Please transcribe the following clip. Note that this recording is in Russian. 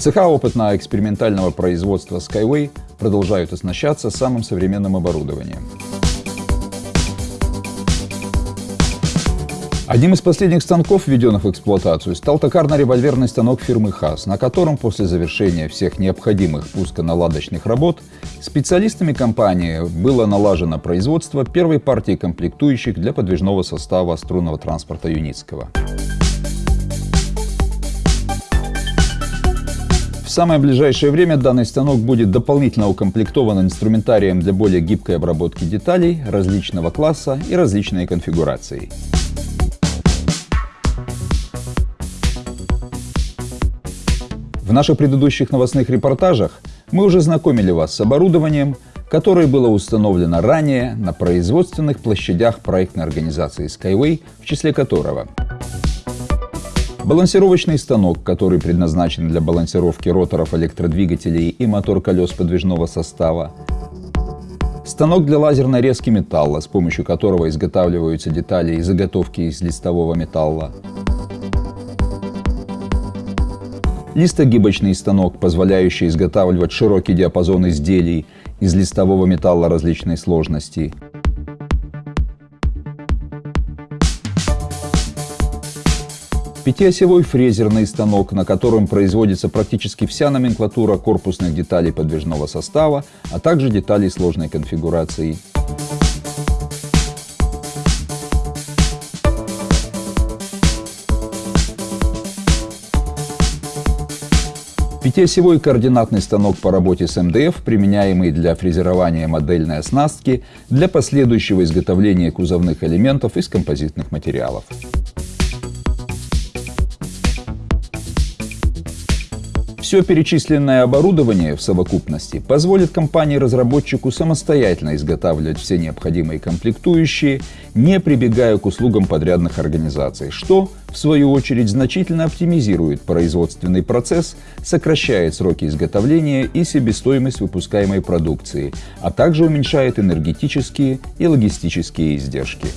Цеха опытно-экспериментального производства Skyway продолжают оснащаться самым современным оборудованием. Одним из последних станков, введенных в эксплуатацию, стал токарно-револьверный станок фирмы ХАС, на котором после завершения всех необходимых пусконаладочных работ специалистами компании было налажено производство первой партии комплектующих для подвижного состава струнного транспорта Юницкого. В самое ближайшее время данный станок будет дополнительно укомплектован инструментарием для более гибкой обработки деталей различного класса и различной конфигурации. В наших предыдущих новостных репортажах мы уже знакомили вас с оборудованием, которое было установлено ранее на производственных площадях проектной организации Skyway, в числе которого балансировочный станок, который предназначен для балансировки роторов электродвигателей и мотор-колес подвижного состава, станок для лазерной резки металла, с помощью которого изготавливаются детали и заготовки из листового металла, Листогибочный станок, позволяющий изготавливать широкий диапазон изделий из листового металла различной сложности. Пятиосевой фрезерный станок, на котором производится практически вся номенклатура корпусных деталей подвижного состава, а также деталей сложной конфигурации. Пятиосевой координатный станок по работе с МДФ, применяемый для фрезерования модельной оснастки для последующего изготовления кузовных элементов из композитных материалов. Все перечисленное оборудование в совокупности позволит компании-разработчику самостоятельно изготавливать все необходимые комплектующие, не прибегая к услугам подрядных организаций, что, в свою очередь, значительно оптимизирует производственный процесс, сокращает сроки изготовления и себестоимость выпускаемой продукции, а также уменьшает энергетические и логистические издержки.